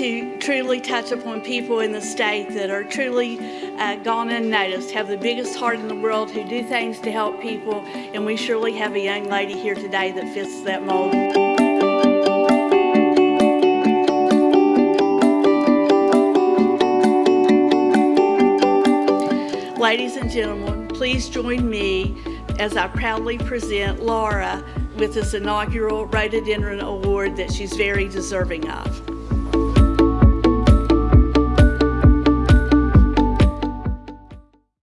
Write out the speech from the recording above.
To truly touch upon people in the state that are truly uh, gone unnoticed, have the biggest heart in the world, who do things to help people, and we surely have a young lady here today that fits that mold. Ladies and gentlemen, please join me as I proudly present Laura with this inaugural Rhododendron Award that she's very deserving of.